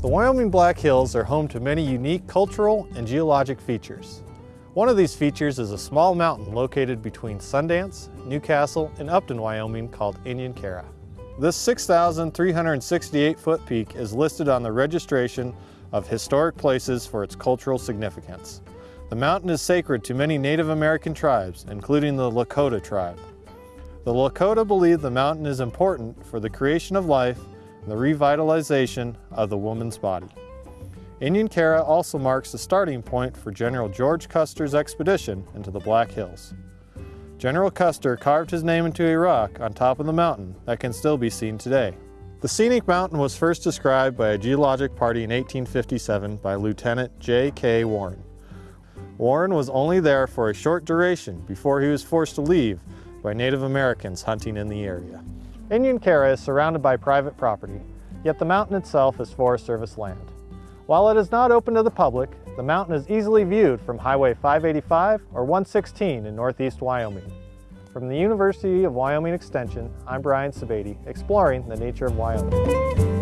The Wyoming Black Hills are home to many unique cultural and geologic features. One of these features is a small mountain located between Sundance, Newcastle, and Upton, Wyoming called Inyan Kara. This 6,368 foot peak is listed on the registration of historic places for its cultural significance. The mountain is sacred to many Native American tribes, including the Lakota tribe. The Lakota believe the mountain is important for the creation of life the revitalization of the woman's body. Inyan Kara also marks the starting point for General George Custer's expedition into the Black Hills. General Custer carved his name into a rock on top of the mountain that can still be seen today. The scenic mountain was first described by a geologic party in 1857 by Lieutenant G.K. Warren. Warren was only there for a short duration before he was forced to leave by Native Americans hunting in the area. Inyan Kara is surrounded by private property, yet the mountain itself is Forest Service land. While it is not open to the public, the mountain is easily viewed from Highway 585 or 116 in northeast Wyoming. From the University of Wyoming Extension, I'm Brian Sebade, exploring the nature of Wyoming.